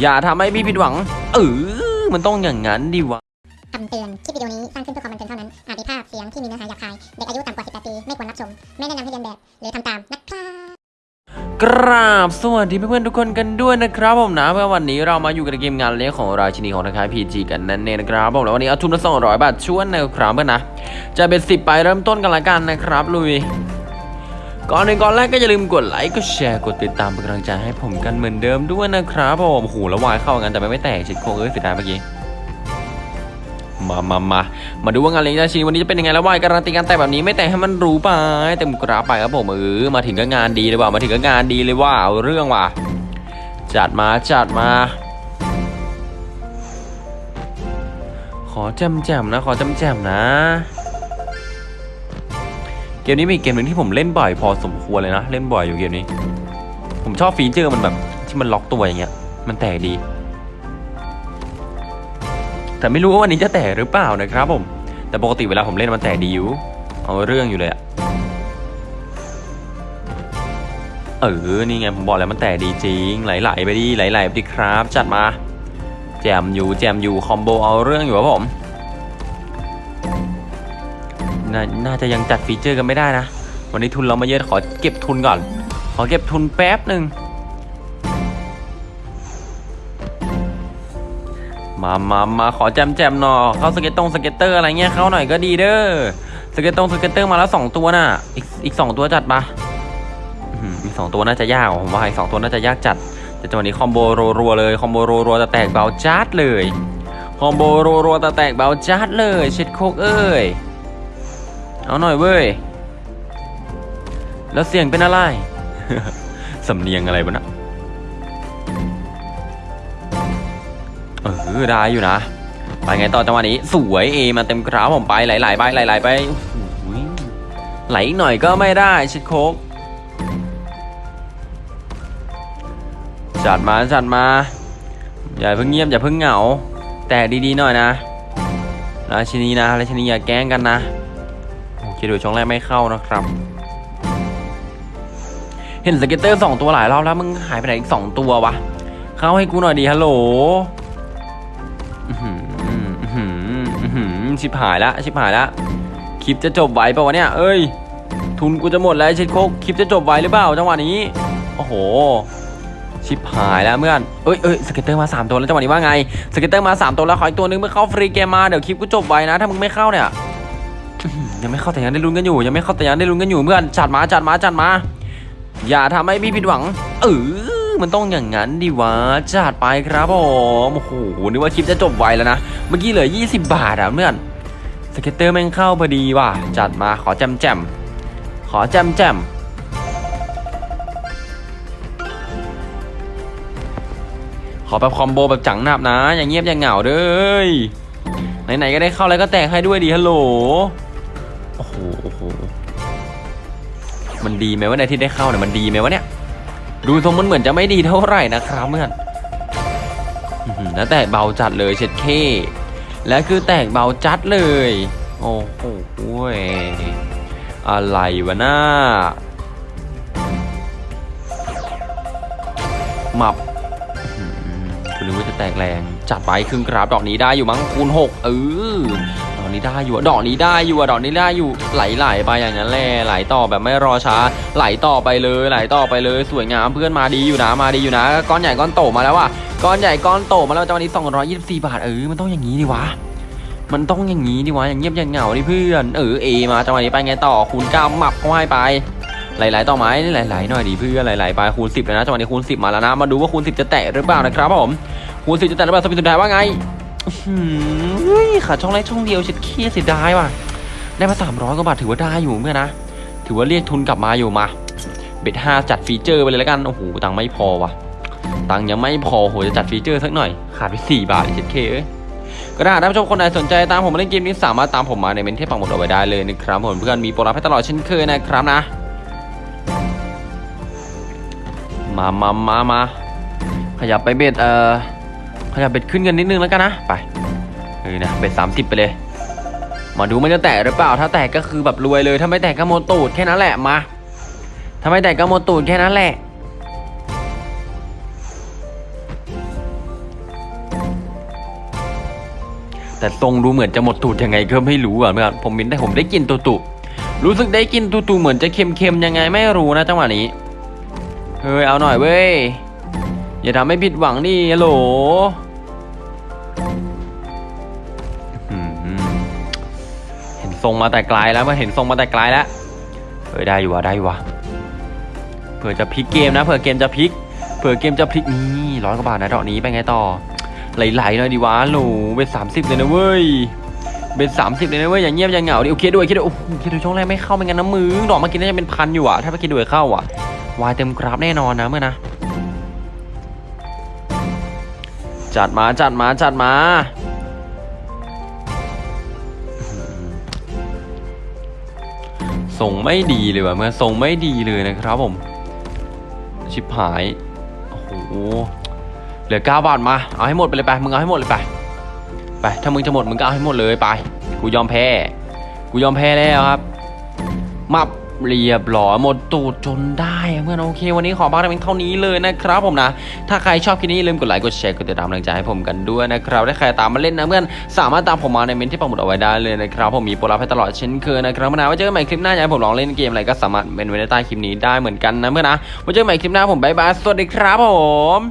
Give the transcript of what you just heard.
อย่าทำให้พี่ผิดหวัง เออมันต้องอย่างนั้นดิวะคำเตือน คลิปวิดีโอนี้สร้างขึ้นเพื่อความบันเทิงเท่านั้น อาจมีภาพเสียงที่มีเนื้อหาหยาบคาย เด็กอายุต่ำกว่า 18 ปี ไม่ควรรับชม ไม่แนะนำให้เรียนแบบ หรือทำตามนะครับกราบสวัสดีเพื่อนๆทุกคนกันด้วยนะครับผมนะเมื่อวันนี้เรามาอยู่กับเกมงานเลี้ยงของราชินีของทางค่ายพีจีกันนั่นเองนะครับผมแล้ววันนี้เอาทุนละ200บาทชวนนะครับเพื่อนนะจะเป็นสิบไปเริ่มต้นกันละกันนะครับลุย ก่อนหนึ่งก่อนแรกก็อย่าลืมกดไลค์ กดแชร์ กดติดตามเป็นกำลังใจให้ผมกันเหมือนเดิมด้วยนะครับผมโอ้โหแล้ววายเข้ากันแต่มันไม่แตกชิดโคงเอ้ยเสียดายเมื่อกี้มามามามาดูว่างานเลี้ยงราชินีวันนี้จะเป็นยังไงแล้ววายการันตีการแต่แบบนี้ไม่แต่ให้มันรู้ไปเต็มกราไปครับผมเออมาถึงก็งานดีเลยว่ะมาถึงก็งานดีเลยว่าเอาเรื่องว่ะจัดมาจัดมา ขอแจมแจมนะ ขอแจมแจมนะ เกมนี้มีเกมหนึ่งที่ผมเล่นบ่อยพอสมควรเลยนะ เล่นบ่อยอยู่เกมนี้ ผมชอบฟีเจอร์มันแบบที่มันล็อกตัวอย่างเงี้ย มันแตกดี แต่ไม่รู้ว่าวันนี้จะแตกหรือเปล่านะครับผม แต่ปกติเวลาผมเล่นมันแตกดีอยู่ เอาเรื่องอยู่เลยอะเออ นี่ไงผมบอกแล้วมันแตกดีจริง ไหลๆไปดิไหลๆไปดิครับ จัดมา แจมอยู่ แจมอยู่ คอมโบเอาเรื่องอยู่ครับผม นน่าจะยังจัดฟีเจอร์กันไม่ได้นะ วันนี้ทุนเรามาเยอะขอเก็บทุนก่อน ขอเก็บทุนแป๊บหนึ่งมามามาขอแจ่มแจ่มหน่อยเข้า scatter scatter อะไรเงี้ยเข้าหน่อยก็ดีเด้อ scatter scatter มาแล้วสองตัวน่ะ อีกอีกสองตัวจัดปะอีกสองตัวน่าจะยากผมว่าอีกสองตัวน่าจะยากจัด แต่จังหวะนี้ combo รัวๆเลย combo รัวๆแต่แตกเบาจัดเลย combo รัวๆแต่แตกเบาจัดเลยเช็ดโคกเอ้ย เอาหน่อยเว้ย แล้วเสียงเป็นอะไร สำเนียงอะไรวะนะเออได้อยู่นะ ไปไงต่อจังหวะนี้ สวยเอมาเต็มกราฟผมไปหลๆไปไหลๆไปโอ้โหไหลหน่อยก็ไม่ได้ช็ดโคกจัดมาจัดมา อย่าเพิ่งเงียบอย่าเพิ่งเหงา แต่ดีๆหน่อยนะราชินีนะราชินีอย่าแกล้งกันนะ โอเคดูช่องแรกไม่เข้านะครับ เห็น scatter สองตัวหลายรอบแล้วมึงหายไปไหนอีกสองตัววะ เข้าให้กูหน่อยดีฮัลโหลอื้อหืออื้อหืออื้อหือชิบหายละชิบหายละคลิปจะจบไวปะวะเนี่ย เอ้ย ทุนกูจะหมดแล้วเช็ดโคกคลิปจะจบไวหรือเปล่าจังหวะนี้ โอ้โห ชิบหายแล้วเพื่อนเอ้ยเอ้ย scatter มา 3 ตัวแล้วจังหวะนี้ว่าไง scatter มา 3 ตัวแล้วขออีกตัวนึงเมื่อเข้า free game มาเดี๋ยวคลิปกูจบไวนะ ถ้ามึงไม่เข้าเนี่ย ยังไม่เข้าแต่ยังได้ลุ้นกันอยู่ ยังไม่เข้าแต่ยังได้ลุ้นกันอยู่เพื่อนจัดมาจัดมาจัดมา อย่าทำให้พี่ผิดหวัง เออมันต้องอย่างนั้นดิวะจัดไปครับผมโอ้โหนึกว่าคลิปจะจบไวแล้วนะเมื่อกี้เหลือ 20 บาทอะเพื่อน scatter แม่งเข้าพอดีว่ะจัดมาขอแจ่มแจ่มขอแจมแจมขอแบบคอมโบแบบจังหนับนะ อย่างเงียบอย่างเหงาเด้อไหนๆก็ได้เข้าแล้วก็แตกให้ด้วยดีฮัลโหล โอ้โหโอ้โห มันดีไหมว่าในที่ได้เข้าเนี่ยมันดีไหมวะเนี่ย ดูทรงมันเหมือนจะไม่ดีเท่าไหร่นะครับเพื่อนแล้วแตกเบาจัดเลยเช็ดเคและคือแตกเบาจัดเลย โอ้โหเว้ยอะไรวะน้าหมับคุณนึกว่าจะแตกแรง จัดไปครึ่งกราฟดอกนี้ได้อยู่มั้งคูณหกเออ นี้ได้อยู่ดอกนี้ได้อยู่ดอกนี้ได้อยู่ไหลๆไปอย่างนั้นแหละไหลต่อแบบไม่รอช้า ไหลต่อไปเลยไหลต่อไปเลยสวยงามเพื่อนมาดีอยู่นะมาดีอยู่นะ ก้อนใหญ่ก้อนโตมาแล้วว่ะก้อนใหญ่ก้อนโตมาแล้วจังหวะนี้224 บาทเออมันต้องอย่างนี้ดิวะมันต้องอย่างนี้ดิวะอย่างเงียบอย่างเหงาดิเพื่อนเออเอมาจังหวะนี้ไปไงต่อคูณเก้าหมับเข้าให้ไปหลายๆต่อไม้หลายๆหน่อยดีเพื่อนหลายๆไปคูณ10แล้วนะจังหวะนี้คูณ10มาแล้วนะมาดูว่าคูณ10จะแตะหรือเปล่านะครับผมคูณ10จะแตะหรือเปล่าสปินสุดท้ายว่าไง เฮ้ยขาช่องแรกช่องเดียวเช็ดขี้เสียดายว่ะ ได้มา300กว่าบาทถือว่าได้อยู่เมื่อนนะ ถือว่าเรียกทุนกลับมาอยู่มา เบ็ดห้าจัดฟีเจอร์ไปเลยแล้วกัน โอ้โห ตังค์ไม่พอว่ะ ตังค์ยังไม่พอโหจะจัด feature สักหน่อย ขาดไป4บาทเช็ดเข้เอ้ยก็ถ้ท่านผู้ชมคนไหนสนใจตามผมมาเล่นเกมนี้สามารถตามผมมาในเมนต์ที่ปักหมุดเอาไว้ได้เลยนะครับผมเพื่อนมีโปรรับให้ตลอดเช่นเคยนะครับนะ มามามามาขยับไป bet เอ่อ ขยับ bet ขึ้นกันนิดนึงแล้วกันนะ ไปเออนะ bet สามสิบไปเลย มาดูมันจะแตกหรือเปล่า ถ้าแตกก็คือแบบรวยเลย ถ้าไม่แตกก็โมตูดแค่นั้นแหละมา ถ้าไม่แตกก็โมตูดแค่นั้นแหละแต่ทรงดูเหมือนจะหมดตูดยังไงก็ไม่รู้อะเมื่อผมมินได้ผมได้กินตูตุรู้สึกได้กินตูตุเหมือนจะเค็มๆยังไงไม่รู้นะจังหวะนี้ เฮ้ยเอาหน่อยเว้ย อย่าทำให้ผิดหวังดิฮัลโหลเห็นทรงมาแต่ไกลแล้วเมื่อเห็นทรงมาแต่ไกลแล้วเฮ้ยได้อยู่ว่ะได้อยู่ว่ะเผื่อจะพลิกเกมนะเผื่อเกมจะพลิกเผื่อเกมจะพลิกนี่ร้อยกว่าบาทนะดอกนี้ไปไงต่อไหลๆหน่อยดีวะโหลเบ็ดสามสิบเลยนะเว้ยเบ็ดสามสิบเลยนะเว้ยอย่างเงียบอย่างเหงาดิโอเคด้วยโอเคด้วยโอ้โหเคด้วยช่วงแรกไม่เข้าเป็นกันนะมือดอกเมื่อกี้น่าจะเป็นพันอยู่อะถ้าเมื่อกี้ด้วยเข้าอะวายเต็มกราฟแน่นอนนะเมื่อนะ จัดมาจัดมาจัดมาส่งไม่ดีเลยว่ะเมื่อส่งไม่ดีเลยนะครับผม ชิบหาย โอ้โห เหลือ9บาทมา เอาให้หมดไปเลยไป มึงเอาให้หมดเลยไป ไป ถ้ามึงจะหมดมึงก็เอาให้หมดเลยไป กูยอมแพ้ กูยอมแพ้แล้วครับ มับ เรียบร้อยหมดตูดจนได้เพื่อนโอเค วันนี้ขอพักเพียงเท่านี้เลยนะครับผมนะ ถ้าใครชอบคลิปนี้อย่าลืมกดไลค์กดแชร์กดติดตามกำลังใจให้ผมกันด้วยนะครับถ้าใครตามมาเล่นนะเพื่อนสามารถตามผมมาในเมนที่ปักหมุดเอาไว้ได้เลยนะครับผมมีโปรลับให้ตลอดเช่นเคยนะครับนะไว้เจอกันใหม่คลิปหน้าอยากให้ผมลองเล่นเกมอะไรก็สามารถเป็นไว้ในใต้คลิปนี้ได้เหมือนกันนะเพื่อนนะไว้เจอกันใหม่คลิปหน้าผมบายบายสวัสดีครับผม